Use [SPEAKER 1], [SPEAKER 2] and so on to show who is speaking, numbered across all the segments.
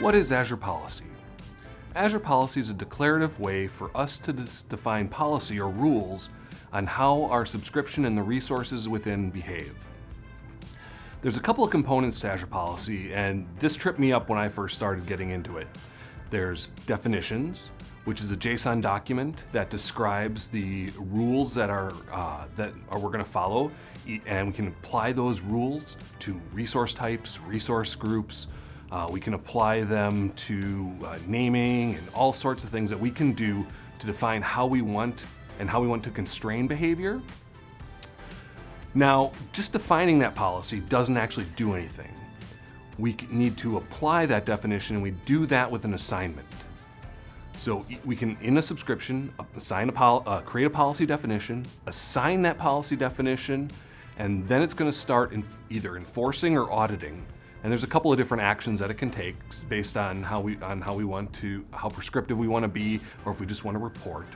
[SPEAKER 1] What is Azure Policy? Azure Policy is a declarative way for us to define policy or rules on how our subscription and the resources within behave. There's a couple of components to Azure Policy, and this tripped me up when I first started getting into it. There's definitions, which is a JSON document that describes the rules that are uh, that are we're going to follow, and we can apply those rules to resource types, resource groups, uh, we can apply them to uh, naming and all sorts of things that we can do to define how we want and how we want to constrain behavior. Now, just defining that policy doesn't actually do anything. We need to apply that definition and we do that with an assignment. So we can, in a subscription, assign a uh, create a policy definition, assign that policy definition, and then it's going to start in either enforcing or auditing and there's a couple of different actions that it can take based on how we on how we want to how prescriptive we want to be or if we just want to report.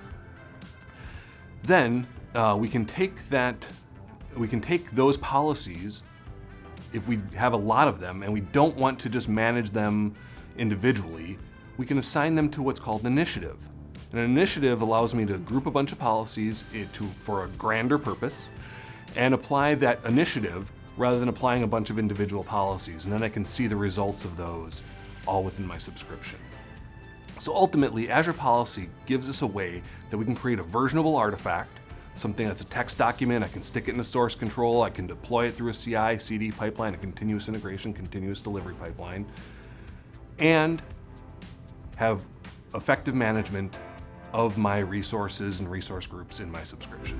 [SPEAKER 1] Then uh, we can take that we can take those policies if we have a lot of them and we don't want to just manage them individually, we can assign them to what's called an initiative. An initiative allows me to group a bunch of policies into, for a grander purpose and apply that initiative rather than applying a bunch of individual policies, and then I can see the results of those all within my subscription. So ultimately, Azure Policy gives us a way that we can create a versionable artifact, something that's a text document, I can stick it in a source control, I can deploy it through a CI, CD pipeline, a continuous integration, continuous delivery pipeline, and have effective management of my resources and resource groups in my subscription.